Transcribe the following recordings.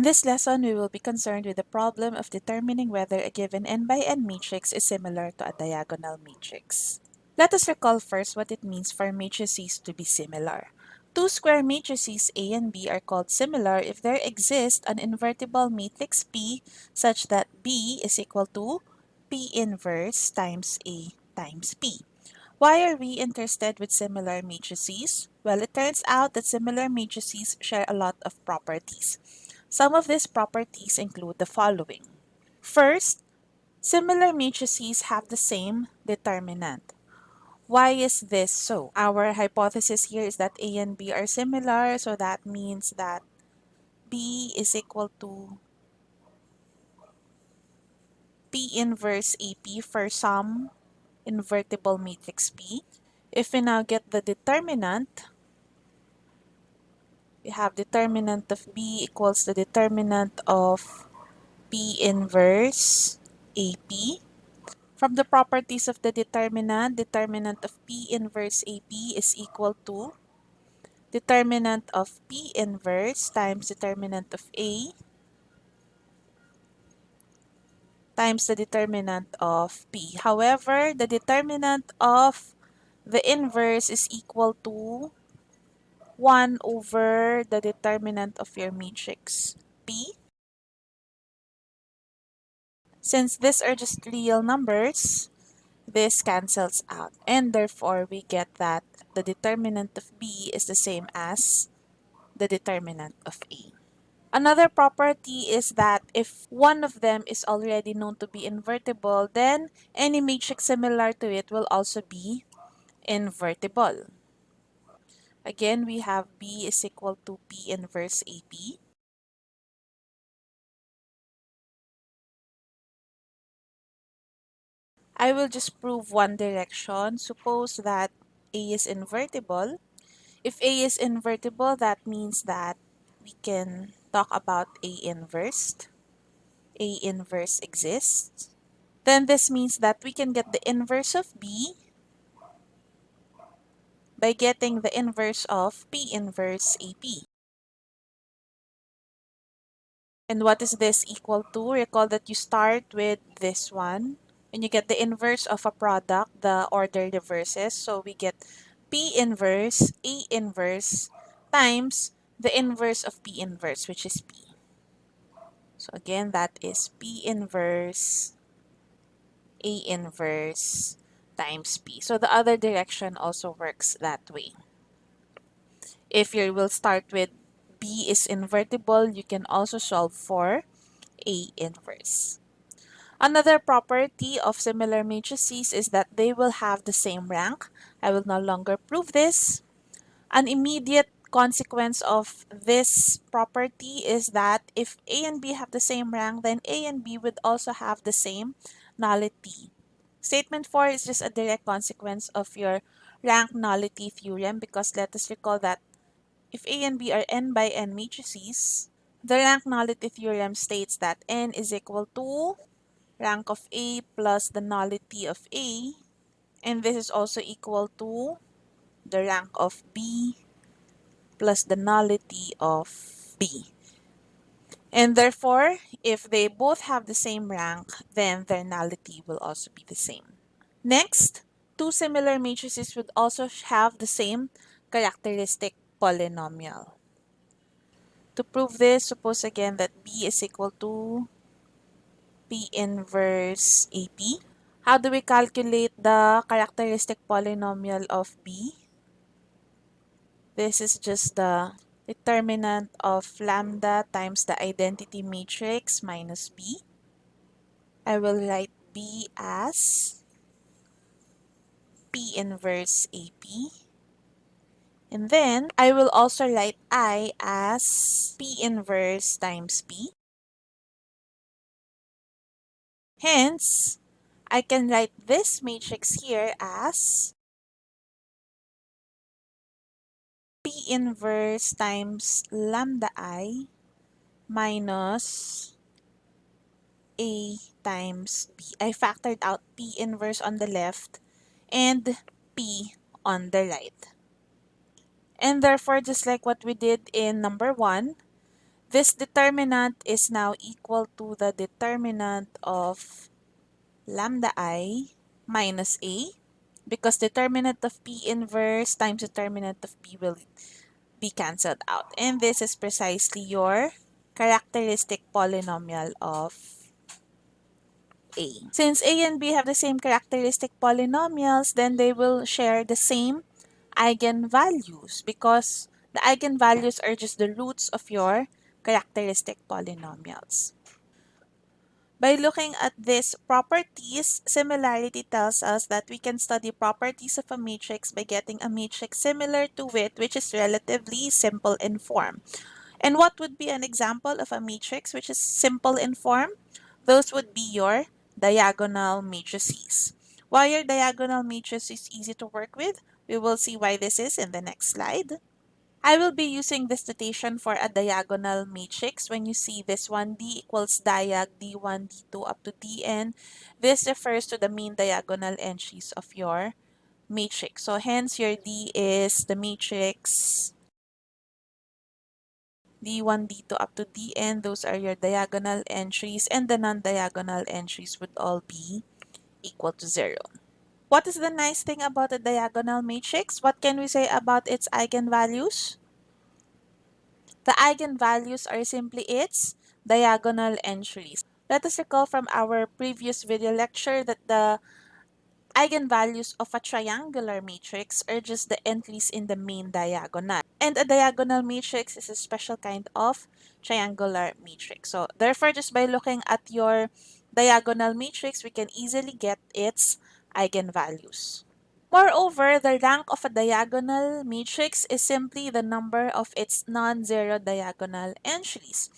In this lesson, we will be concerned with the problem of determining whether a given n by n matrix is similar to a diagonal matrix. Let us recall first what it means for matrices to be similar. Two square matrices A and B are called similar if there exists an invertible matrix P such that B is equal to P inverse times A times P. Why are we interested with similar matrices? Well, it turns out that similar matrices share a lot of properties. Some of these properties include the following. First, similar matrices have the same determinant. Why is this so? Our hypothesis here is that A and B are similar, so that means that B is equal to P inverse AP for some invertible matrix P. If we now get the determinant, we have determinant of B equals the determinant of P inverse AP. From the properties of the determinant, determinant of P inverse AP is equal to determinant of P inverse times determinant of A times the determinant of P. However, the determinant of the inverse is equal to 1 over the determinant of your matrix P. Since these are just real numbers, this cancels out. And therefore, we get that the determinant of B is the same as the determinant of A. Another property is that if one of them is already known to be invertible, then any matrix similar to it will also be invertible. Again, we have B is equal to P inverse AP. I will just prove one direction. Suppose that A is invertible. If A is invertible, that means that we can talk about A inverse. A inverse exists. Then this means that we can get the inverse of B by getting the inverse of P inverse AP. And what is this equal to? Recall that you start with this one. And you get the inverse of a product, the order reverses. So we get P inverse, A inverse times the inverse of P inverse, which is P. So again, that is P inverse, A inverse times P. So the other direction also works that way. If you will start with B is invertible, you can also solve for A inverse. Another property of similar matrices is that they will have the same rank. I will no longer prove this. An immediate consequence of this property is that if A and B have the same rank, then A and B would also have the same nullity. Statement 4 is just a direct consequence of your rank nullity theorem because let us recall that if A and B are n by n matrices, the rank nullity theorem states that n is equal to rank of A plus the nullity of A and this is also equal to the rank of B plus the nullity of B. And therefore, if they both have the same rank, then their nullity will also be the same. Next, two similar matrices would also have the same characteristic polynomial. To prove this, suppose again that B is equal to P inverse AP. How do we calculate the characteristic polynomial of B? This is just the determinant of lambda times the identity matrix minus B. I will write B as P inverse AP. And then I will also write I as P inverse times P. Hence, I can write this matrix here as P inverse times lambda i minus A times B. I factored out P inverse on the left and P on the right. And therefore, just like what we did in number 1, this determinant is now equal to the determinant of lambda i minus a because determinant of P inverse times determinant of P will be cancelled out. And this is precisely your characteristic polynomial of A. Since A and B have the same characteristic polynomials, then they will share the same eigenvalues because the eigenvalues are just the roots of your characteristic polynomials. By looking at these properties, similarity tells us that we can study properties of a matrix by getting a matrix similar to it, which is relatively simple in form. And what would be an example of a matrix which is simple in form? Those would be your diagonal matrices. Why are diagonal matrices is easy to work with? We will see why this is in the next slide. I will be using this notation for a diagonal matrix. When you see this one, D equals diag D1, D2 up to Dn, this refers to the mean diagonal entries of your matrix. So hence your D is the matrix D1, D2 up to Dn. Those are your diagonal entries and the non-diagonal entries would all be equal to 0. What is the nice thing about a diagonal matrix? What can we say about its eigenvalues? The eigenvalues are simply its diagonal entries. Let us recall from our previous video lecture that the eigenvalues of a triangular matrix are just the entries in the main diagonal. And a diagonal matrix is a special kind of triangular matrix. So therefore, just by looking at your diagonal matrix, we can easily get its eigenvalues. Moreover, the rank of a diagonal matrix is simply the number of its non-zero diagonal entries.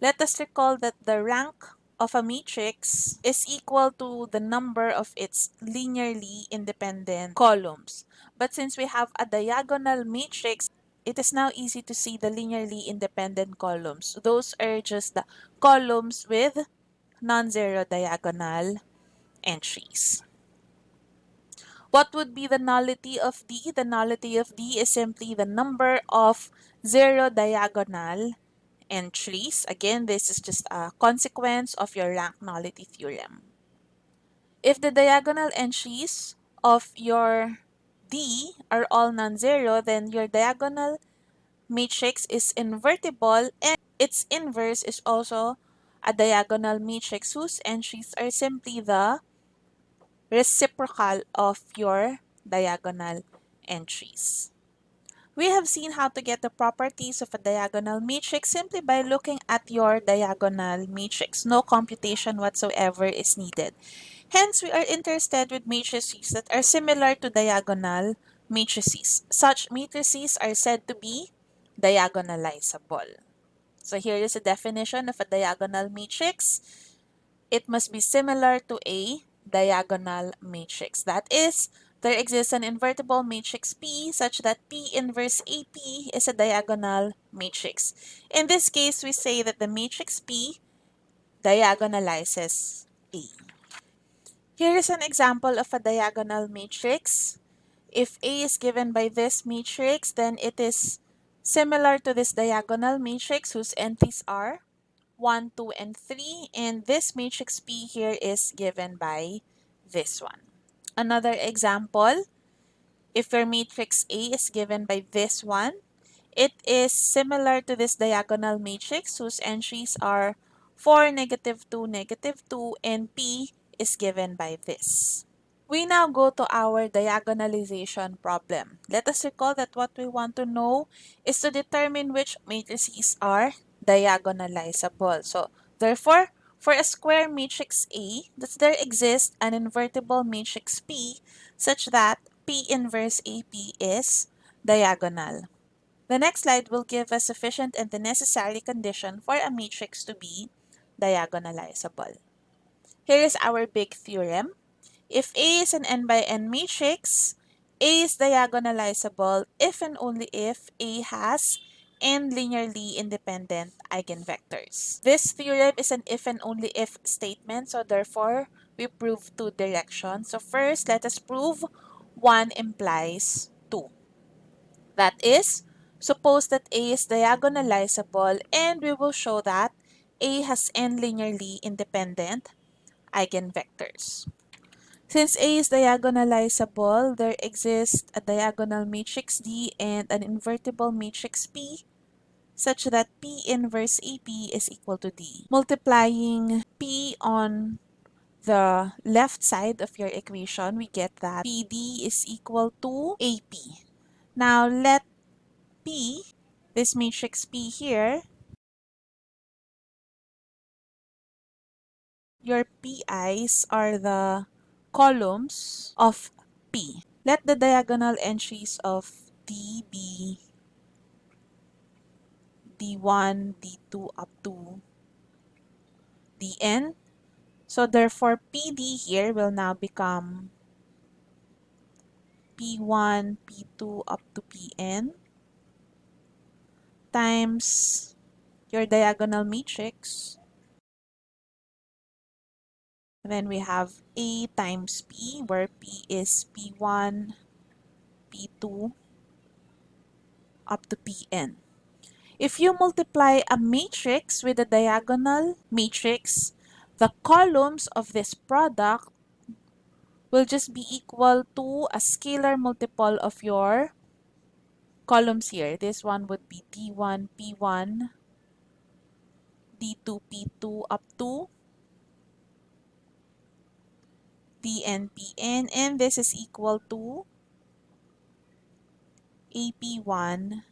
Let us recall that the rank of a matrix is equal to the number of its linearly independent columns. But since we have a diagonal matrix, it is now easy to see the linearly independent columns. Those are just the columns with non-zero diagonal entries. What would be the nullity of D? The nullity of D is simply the number of zero diagonal entries. Again, this is just a consequence of your rank nullity theorem. If the diagonal entries of your D are all non-zero, then your diagonal matrix is invertible and its inverse is also a diagonal matrix whose entries are simply the reciprocal of your diagonal entries. We have seen how to get the properties of a diagonal matrix simply by looking at your diagonal matrix. No computation whatsoever is needed. Hence, we are interested with matrices that are similar to diagonal matrices. Such matrices are said to be diagonalizable. So here is a definition of a diagonal matrix. It must be similar to a diagonal matrix. That is, there exists an invertible matrix P such that P inverse AP is a diagonal matrix. In this case, we say that the matrix P diagonalizes A. Here is an example of a diagonal matrix. If A is given by this matrix, then it is similar to this diagonal matrix whose entries are 1, 2, and 3. And this matrix P here is given by this one. Another example, if your matrix A is given by this one, it is similar to this diagonal matrix whose entries are 4, negative 2, negative 2, and P is given by this. We now go to our diagonalization problem. Let us recall that what we want to know is to determine which matrices are diagonalizable. So, therefore, for a square matrix A, does there exist an invertible matrix P such that P inverse AP is diagonal? The next slide will give a sufficient and the necessary condition for a matrix to be diagonalizable. Here is our big theorem. If A is an n by n matrix, A is diagonalizable if and only if A has n linearly independent eigenvectors. This theorem is an if and only if statement, so therefore we prove two directions. So first, let us prove 1 implies 2. That is, Suppose that A is diagonalizable and we will show that A has n linearly independent eigenvectors. Since A is diagonalizable, there exists a diagonal matrix D and an invertible matrix P such that P inverse AP is equal to D. Multiplying P on the left side of your equation, we get that PD is equal to AP. Now let P, this matrix P here, your PIs are the columns of P. Let the diagonal entries of D be D1, D2 up to Dn. So therefore, PD here will now become P1, P2 up to Pn times your diagonal matrix. Then we have A times P, where P is P1, P2, up to Pn. If you multiply a matrix with a diagonal matrix, the columns of this product will just be equal to a scalar multiple of your columns here. This one would be D1, P1, D2, P2 up to Dn, Pn, and this is equal to AP1,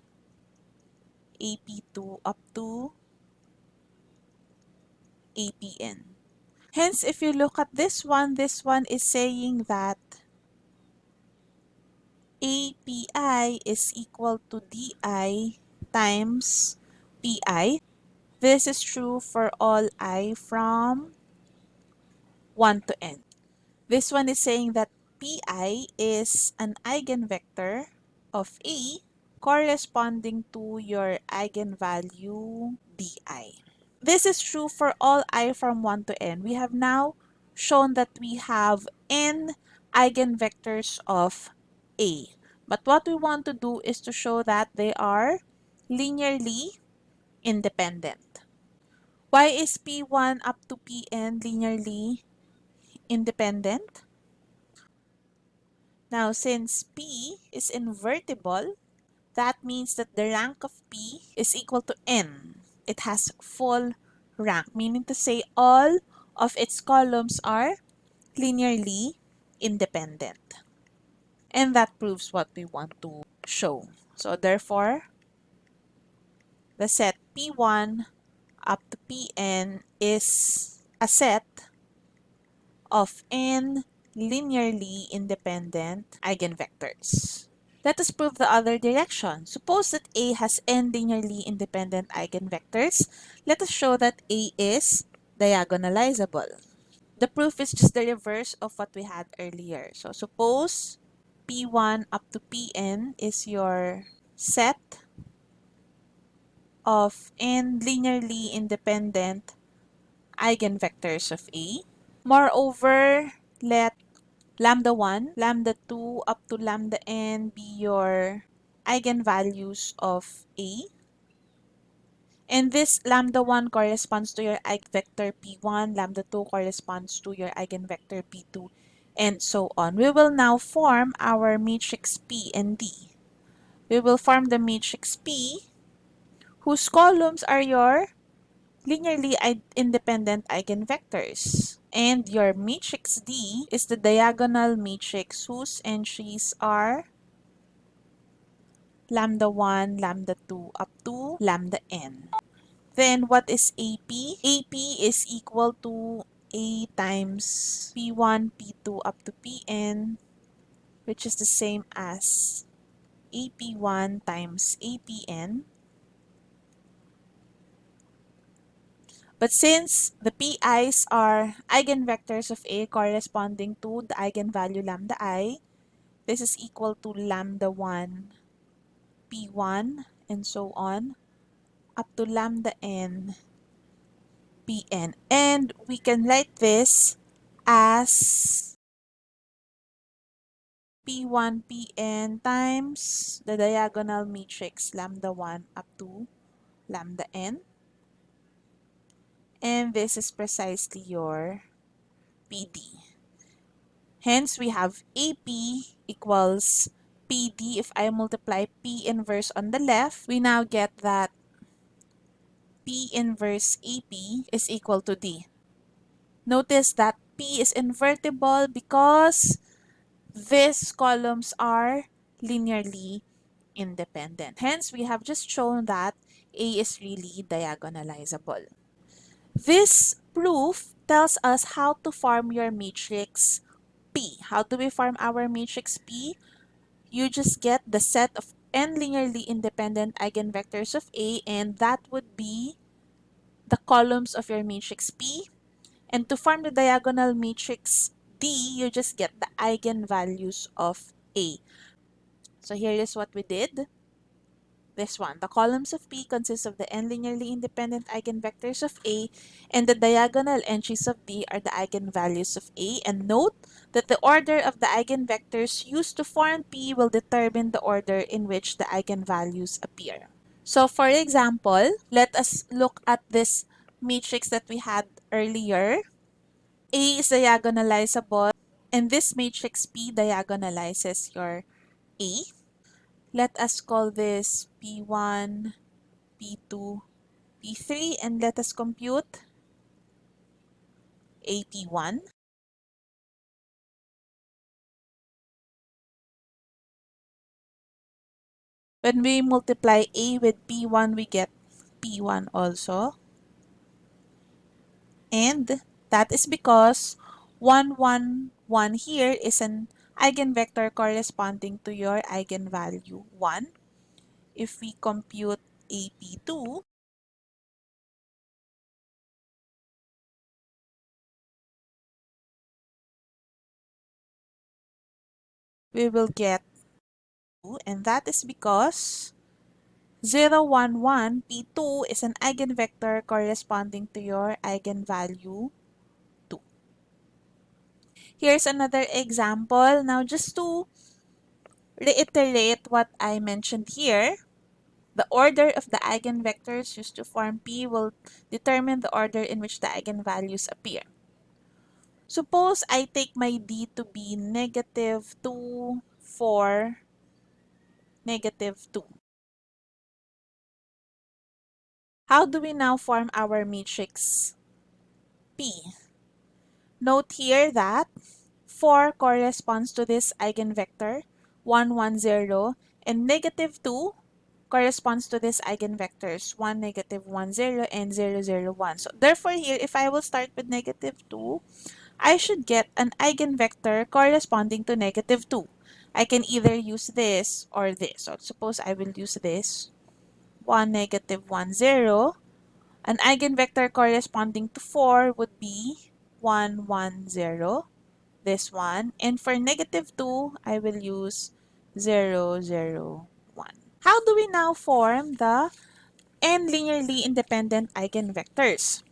AP2 up to APN. Hence, if you look at this one, this one is saying that API is equal to DI times PI. This is true for all i from 1 to n. This one is saying that PI is an eigenvector of A corresponding to your eigenvalue DI. This is true for all i from 1 to n. We have now shown that we have n eigenvectors of A. But what we want to do is to show that they are linearly independent. Why is P1 up to Pn linearly independent? Now, since P is invertible, that means that the rank of P is equal to N. It has full rank, meaning to say all of its columns are linearly independent. And that proves what we want to show. So therefore, the set P1 up to Pn is a set of n linearly independent eigenvectors. Let us prove the other direction. Suppose that A has n linearly independent eigenvectors. Let us show that A is diagonalizable. The proof is just the reverse of what we had earlier. So suppose P1 up to Pn is your set of n linearly independent eigenvectors of A. Moreover, let lambda 1, lambda 2 up to lambda n be your eigenvalues of A. And this lambda 1 corresponds to your eigenvector P1, lambda 2 corresponds to your eigenvector P2, and so on. We will now form our matrix P and D. We will form the matrix P whose columns are your linearly independent eigenvectors. And your matrix D is the diagonal matrix whose entries are lambda 1, lambda 2, up to lambda n. Then what is AP? AP is equal to A times P1, P2, up to Pn, which is the same as AP1 times APN. But since the PIs are eigenvectors of A corresponding to the eigenvalue lambda i, this is equal to lambda 1 P1 and so on up to lambda n Pn. And we can write this as P1, Pn times the diagonal matrix lambda 1 up to lambda n. And this is precisely your PD. Hence, we have AP equals PD. If I multiply P inverse on the left, we now get that P inverse AP is equal to D. Notice that P is invertible because these columns are linearly independent. Hence, we have just shown that A is really diagonalizable. This proof tells us how to form your matrix P. How do we form our matrix P? You just get the set of n linearly independent eigenvectors of A and that would be the columns of your matrix P. And to form the diagonal matrix D, you just get the eigenvalues of A. So here is what we did. This one, the columns of P consist of the n linearly independent eigenvectors of A and the diagonal entries of B are the eigenvalues of A. And note that the order of the eigenvectors used to form P will determine the order in which the eigenvalues appear. So for example, let us look at this matrix that we had earlier. A is diagonalizable and this matrix P diagonalizes your A. Let us call this P1, P2, P3 and let us compute AP1. When we multiply A with P1, we get P1 also. And that is because 1, 1, 1 here is an eigenvector corresponding to your eigenvalue 1. If we compute AP2, we will get 2 and that is because 0, 1, 1, P2 is an eigenvector corresponding to your eigenvalue 2. Here's another example. Now, just to reiterate what I mentioned here, the order of the eigenvectors used to form P will determine the order in which the eigenvalues appear. Suppose I take my D to be negative 2, 4, negative 2. How do we now form our matrix P? Note here that 4 corresponds to this eigenvector, 1, 1, 0, and negative 2 corresponds to this eigenvectors, 1, negative 1, 0, and 0, 0, 1. So therefore here, if I will start with negative 2, I should get an eigenvector corresponding to negative 2. I can either use this or this. So suppose I will use this. 1, negative 1, 0. An eigenvector corresponding to 4 would be 1, 1, 0. This one. And for negative 2, I will use 0, 0, 1. How do we now form the n linearly independent eigenvectors?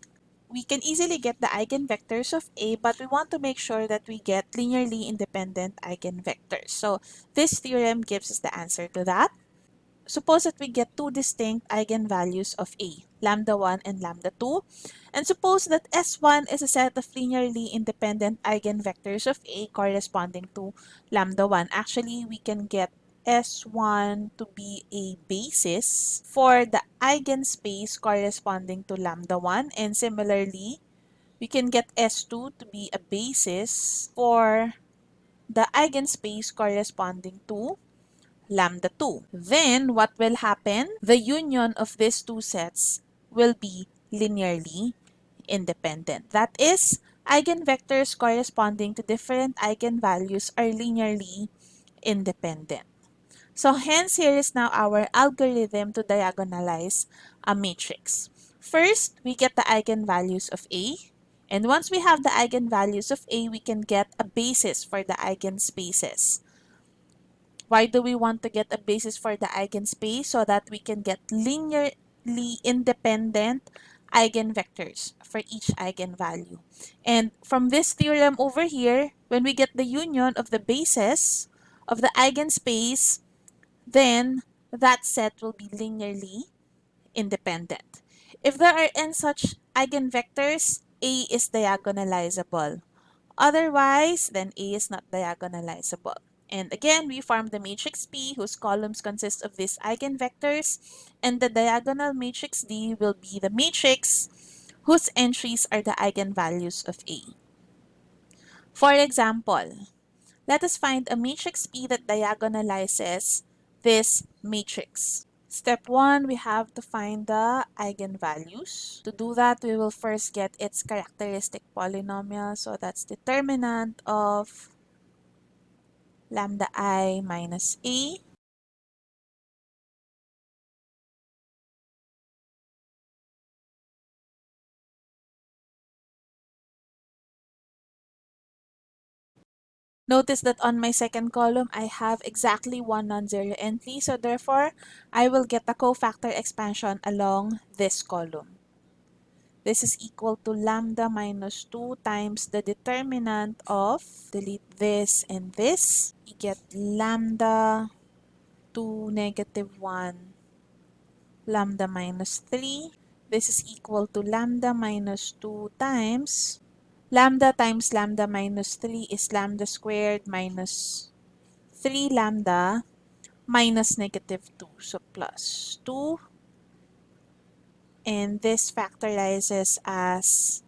We can easily get the eigenvectors of A, but we want to make sure that we get linearly independent eigenvectors. So this theorem gives us the answer to that. Suppose that we get two distinct eigenvalues of A, lambda 1 and lambda 2. And suppose that S1 is a set of linearly independent eigenvectors of A corresponding to lambda 1. Actually, we can get S1 to be a basis for the eigenspace corresponding to lambda 1 and similarly we can get S2 to be a basis for the eigenspace corresponding to lambda 2. Then what will happen? The union of these two sets will be linearly independent. That is, eigenvectors corresponding to different eigenvalues are linearly independent. So hence, here is now our algorithm to diagonalize a matrix. First, we get the eigenvalues of A. And once we have the eigenvalues of A, we can get a basis for the eigenspaces. Why do we want to get a basis for the eigenspace? So that we can get linearly independent eigenvectors for each eigenvalue. And from this theorem over here, when we get the union of the bases of the eigenspace, then that set will be linearly independent. If there are n such eigenvectors, A is diagonalizable. Otherwise, then A is not diagonalizable. And again, we form the matrix P whose columns consist of these eigenvectors and the diagonal matrix D will be the matrix whose entries are the eigenvalues of A. For example, let us find a matrix P that diagonalizes this matrix. Step 1, we have to find the eigenvalues. To do that, we will first get its characteristic polynomial. So that's determinant of lambda i minus e Notice that on my second column, I have exactly one non-zero entry. So therefore, I will get the cofactor expansion along this column. This is equal to lambda minus 2 times the determinant of, delete this and this. You get lambda 2 negative 1 lambda minus 3. This is equal to lambda minus 2 times Lambda times lambda minus 3 is lambda squared minus 3 lambda minus negative 2. So plus 2. And this factorizes as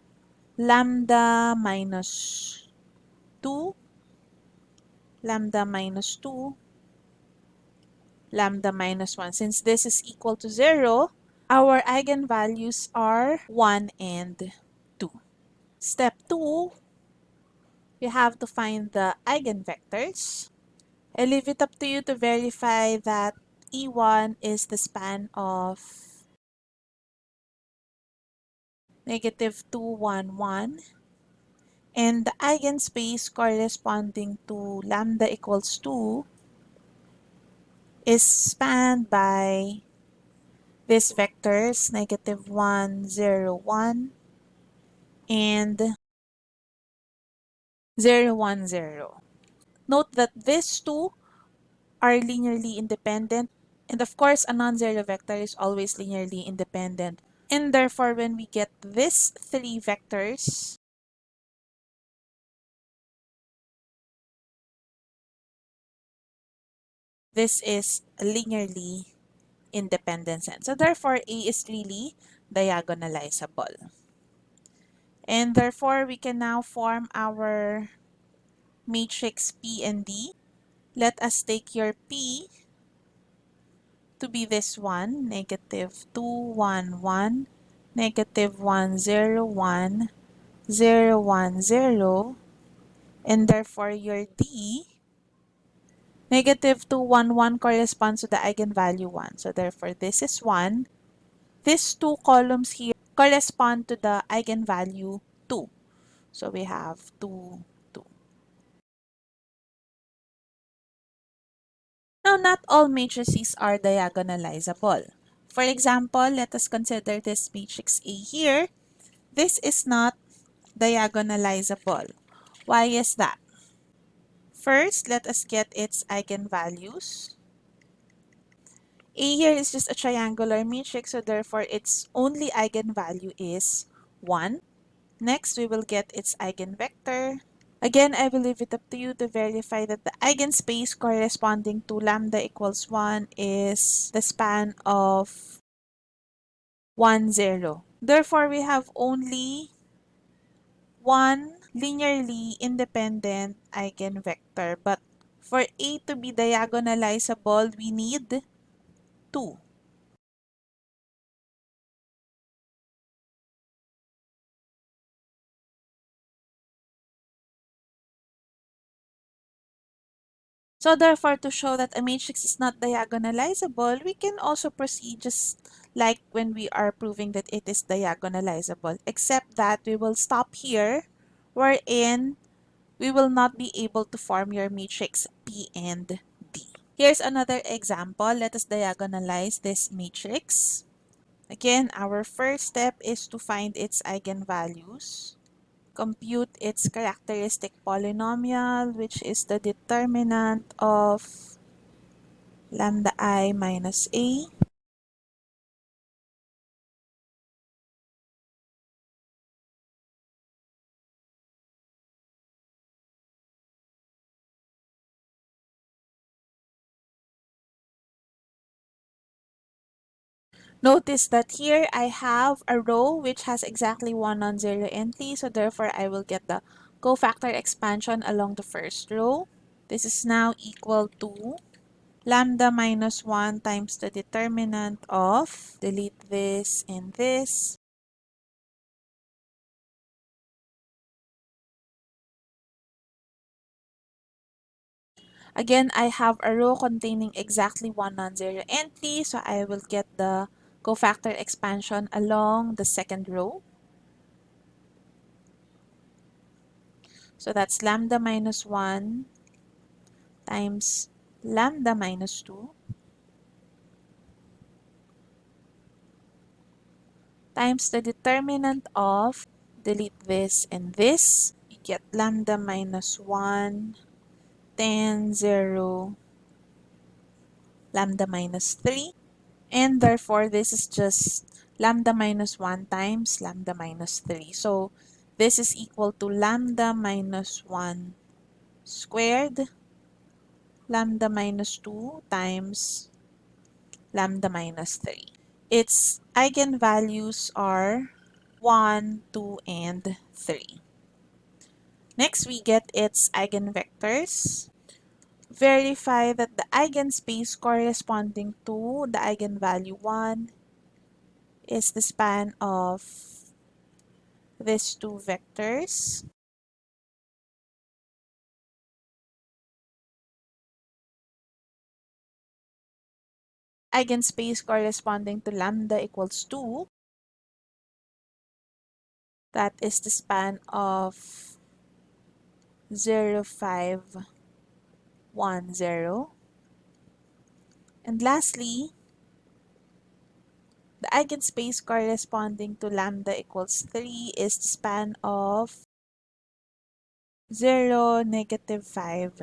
lambda minus 2, lambda minus 2, lambda minus 1. Since this is equal to 0, our eigenvalues are 1 and 2. Step 2, you have to find the eigenvectors. I leave it up to you to verify that E1 is the span of negative 2, 1, 1. And the eigenspace corresponding to lambda equals 2 is spanned by these vectors, negative 1, 0, 1, and 0, 1, 0. Note that these two are linearly independent and of course a non-zero vector is always linearly independent. And therefore when we get these three vectors, this is linearly independent set. So therefore A is really diagonalizable. And therefore, we can now form our matrix P and D. Let us take your P to be this one, negative 2, 1, 1, negative 1, 0, 1, 0, 1, 0, and therefore your D, negative 2, 1, 1 corresponds to the eigenvalue 1. So therefore this is 1. These two columns here correspond to the eigenvalue 2. So we have 2, Now, not all matrices are diagonalizable. For example, let us consider this matrix A here. This is not diagonalizable. Why is that? First, let us get its eigenvalues. A here is just a triangular matrix, so therefore its only eigenvalue is 1. Next, we will get its eigenvector. Again, I will leave it up to you to verify that the eigenspace corresponding to lambda equals 1 is the span of 1, 0. Therefore, we have only one linearly independent eigenvector. But for A to be diagonalizable, we need 2. So therefore, to show that a matrix is not diagonalizable, we can also proceed just like when we are proving that it is diagonalizable, except that we will stop here, wherein we will not be able to form your matrix P and D. Here's another example. Let us diagonalize this matrix. Again, our first step is to find its eigenvalues. Compute its characteristic polynomial, which is the determinant of lambda i minus a. Notice that here I have a row which has exactly one non-zero entry, so therefore I will get the cofactor expansion along the first row. This is now equal to lambda minus 1 times the determinant of, delete this and this, Again, I have a row containing exactly one non-zero entry, so I will get the cofactor expansion along the second row. So that's lambda minus 1 times lambda minus 2 times the determinant of, delete this and this, you get lambda minus 1, 10, 0, lambda minus 3. And therefore, this is just lambda minus 1 times lambda minus 3. So, this is equal to lambda minus 1 squared lambda minus 2 times lambda minus 3. Its eigenvalues are 1, 2, and 3. Next, we get its eigenvectors verify that the eigenspace corresponding to the eigenvalue 1 is the span of these two vectors. Eigenspace corresponding to lambda equals 2. That is the span of 0, 5, 1, 0. And lastly, the eigenspace corresponding to lambda equals 3 is the span of 0, negative 5,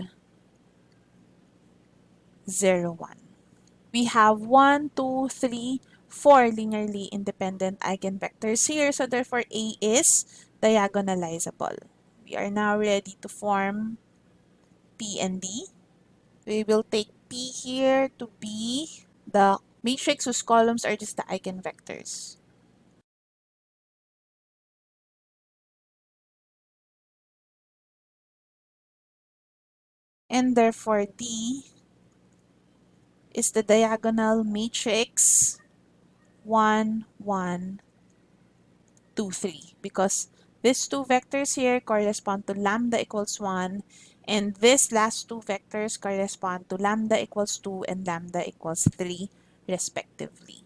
0, 1. We have 1, 2, 3, 4 linearly independent eigenvectors here, so therefore A is diagonalizable. We are now ready to form P and D we will take P here to be the matrix whose columns are just the eigenvectors. And therefore D is the diagonal matrix 1, 1, 2, 3 because these two vectors here correspond to lambda equals 1 and these last two vectors correspond to lambda equals 2 and lambda equals 3 respectively.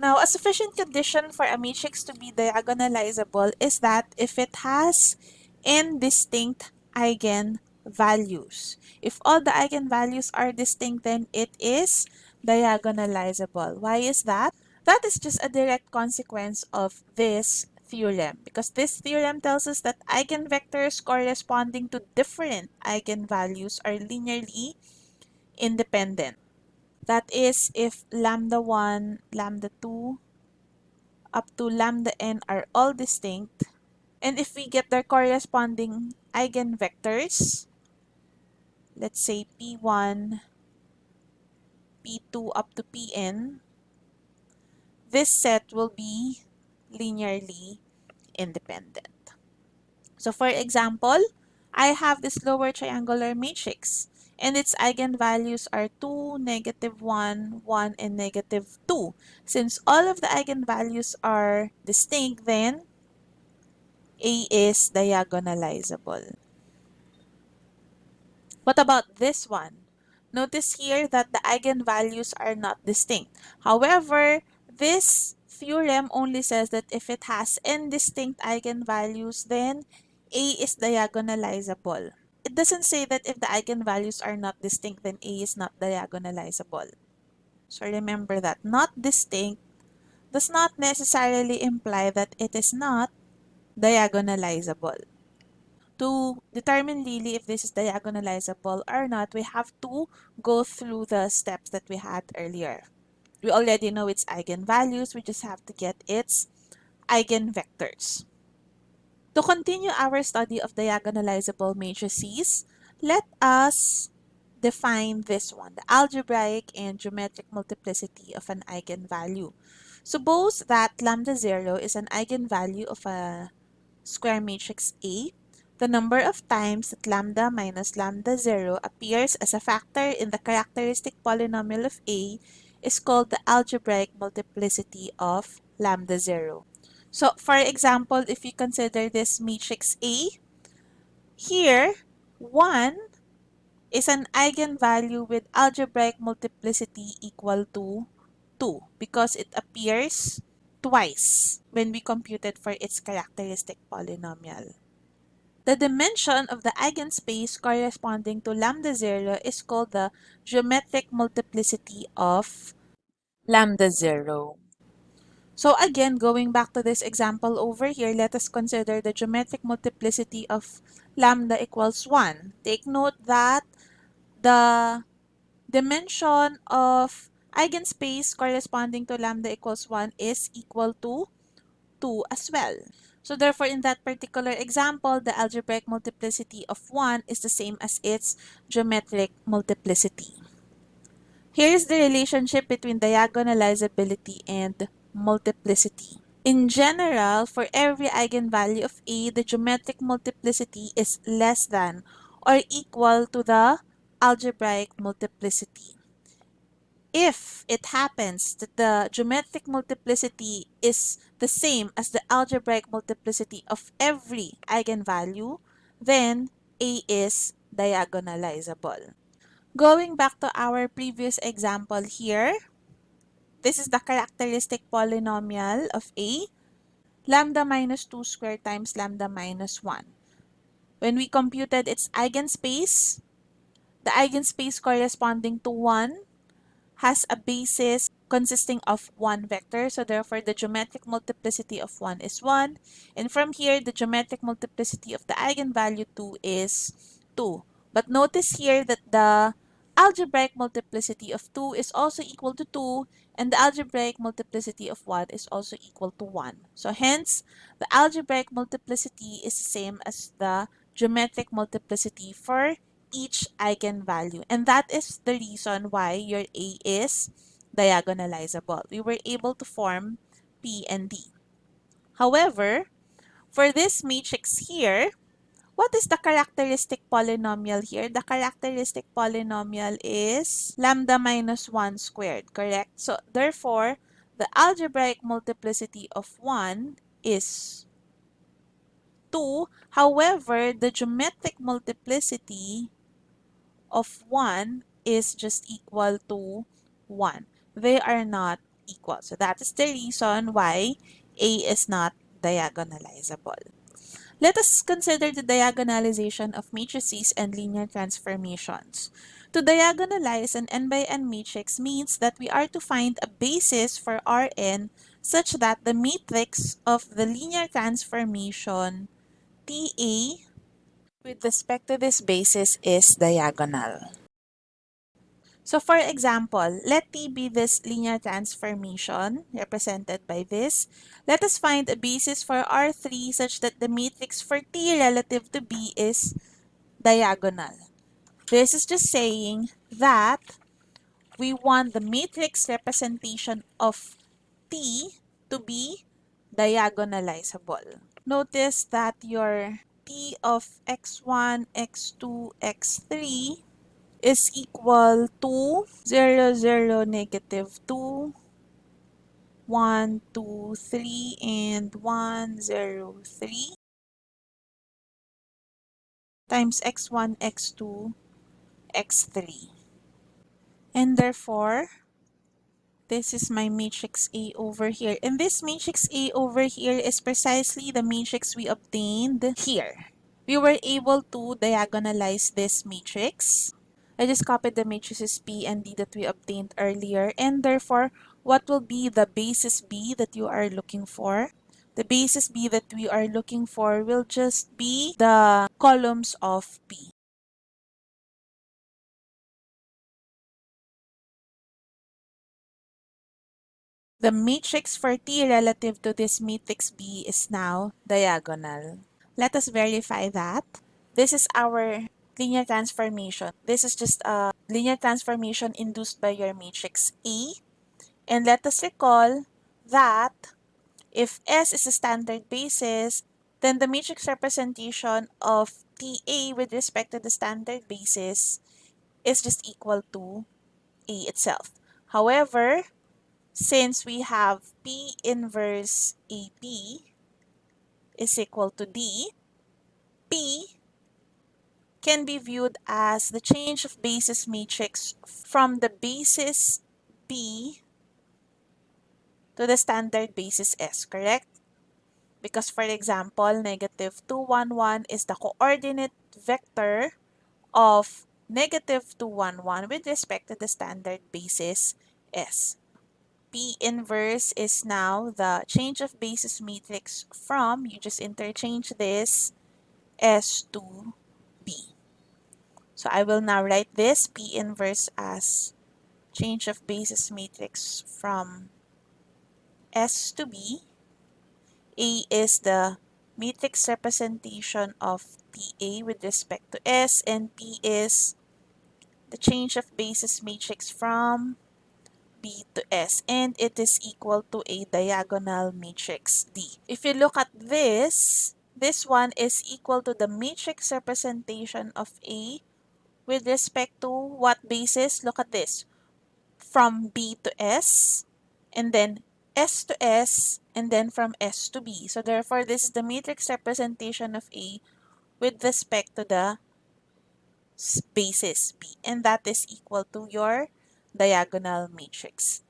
Now, a sufficient condition for a matrix to be diagonalizable is that if it has n distinct eigenvalues. If all the eigenvalues are distinct, then it is diagonalizable. Why is that? That is just a direct consequence of this theorem because this theorem tells us that eigenvectors corresponding to different eigenvalues are linearly independent. That is, if lambda 1, lambda 2, up to lambda n are all distinct, and if we get their corresponding eigenvectors, let's say p1, p2 up to pn, this set will be linearly independent. So for example, I have this lower triangular matrix and its eigenvalues are 2, negative 1, 1, and negative 2. Since all of the eigenvalues are distinct, then A is diagonalizable. What about this one? Notice here that the eigenvalues are not distinct. However, this theorem only says that if it has n distinct eigenvalues, then A is diagonalizable. It doesn't say that if the eigenvalues are not distinct, then A is not diagonalizable. So remember that not distinct does not necessarily imply that it is not diagonalizable. To determine really if this is diagonalizable or not, we have to go through the steps that we had earlier. We already know its eigenvalues, we just have to get its eigenvectors. To continue our study of diagonalizable matrices, let us define this one, the algebraic and geometric multiplicity of an eigenvalue. Suppose that lambda 0 is an eigenvalue of a square matrix A. The number of times that lambda minus lambda 0 appears as a factor in the characteristic polynomial of A is called the algebraic multiplicity of lambda 0. So, for example, if you consider this matrix A, here, 1 is an eigenvalue with algebraic multiplicity equal to 2 because it appears twice when we compute it for its characteristic polynomial. The dimension of the eigenspace corresponding to lambda 0 is called the geometric multiplicity of lambda 0. So again, going back to this example over here, let us consider the geometric multiplicity of lambda equals 1. Take note that the dimension of eigenspace corresponding to lambda equals 1 is equal to 2 as well. So therefore, in that particular example, the algebraic multiplicity of 1 is the same as its geometric multiplicity. Here is the relationship between diagonalizability and multiplicity. In general, for every eigenvalue of A, the geometric multiplicity is less than or equal to the algebraic multiplicity. If it happens that the geometric multiplicity is the same as the algebraic multiplicity of every eigenvalue, then A is diagonalizable. Going back to our previous example here, this is the characteristic polynomial of A, lambda minus 2 squared times lambda minus 1. When we computed its eigenspace, the eigenspace corresponding to 1 has a basis consisting of one vector. So therefore, the geometric multiplicity of 1 is 1. And from here, the geometric multiplicity of the eigenvalue 2 is 2. But notice here that the algebraic multiplicity of 2 is also equal to 2 and the algebraic multiplicity of 1 is also equal to 1. So hence, the algebraic multiplicity is the same as the geometric multiplicity for each eigenvalue. And that is the reason why your A is diagonalizable. We were able to form P and D. However, for this matrix here, what is the characteristic polynomial here? The characteristic polynomial is lambda minus 1 squared, correct? So, therefore, the algebraic multiplicity of 1 is 2. However, the geometric multiplicity of 1 is just equal to 1. They are not equal. So, that is the reason why A is not diagonalizable. Let us consider the diagonalization of matrices and linear transformations. To diagonalize an n by n matrix means that we are to find a basis for Rn such that the matrix of the linear transformation TA with respect to this basis is diagonal. So for example, let T be this linear transformation represented by this. Let us find a basis for R3 such that the matrix for T relative to B is diagonal. This is just saying that we want the matrix representation of T to be diagonalizable. Notice that your T of x1, x2, x3 is equal to 0, 0, negative 2, 1, 2, 3, and 1, 0, 3 times x1, x2, x3. And therefore, this is my matrix A over here. And this matrix A over here is precisely the matrix we obtained here. We were able to diagonalize this matrix I just copied the matrices P and D that we obtained earlier and therefore what will be the basis B that you are looking for? the basis B that we are looking for will just be the columns of P. The matrix for T relative to this matrix B is now diagonal. Let us verify that. This is our linear transformation. This is just a linear transformation induced by your matrix A. And let us recall that if S is a standard basis, then the matrix representation of TA with respect to the standard basis is just equal to A itself. However, since we have P inverse AP is equal to D, P can be viewed as the change of basis matrix from the basis B to the standard basis S, correct? Because for example, negative 2, 1, 1 is the coordinate vector of negative 2, 1, 1 with respect to the standard basis S. P inverse is now the change of basis matrix from, you just interchange this, S to B. So I will now write this P inverse as change of basis matrix from S to B. A is the matrix representation of TA with respect to S and P is the change of basis matrix from B to S and it is equal to a diagonal matrix D. If you look at this, this one is equal to the matrix representation of A with respect to what basis? Look at this. From B to S and then S to S and then from S to B. So therefore, this is the matrix representation of A with respect to the basis B and that is equal to your diagonal matrix.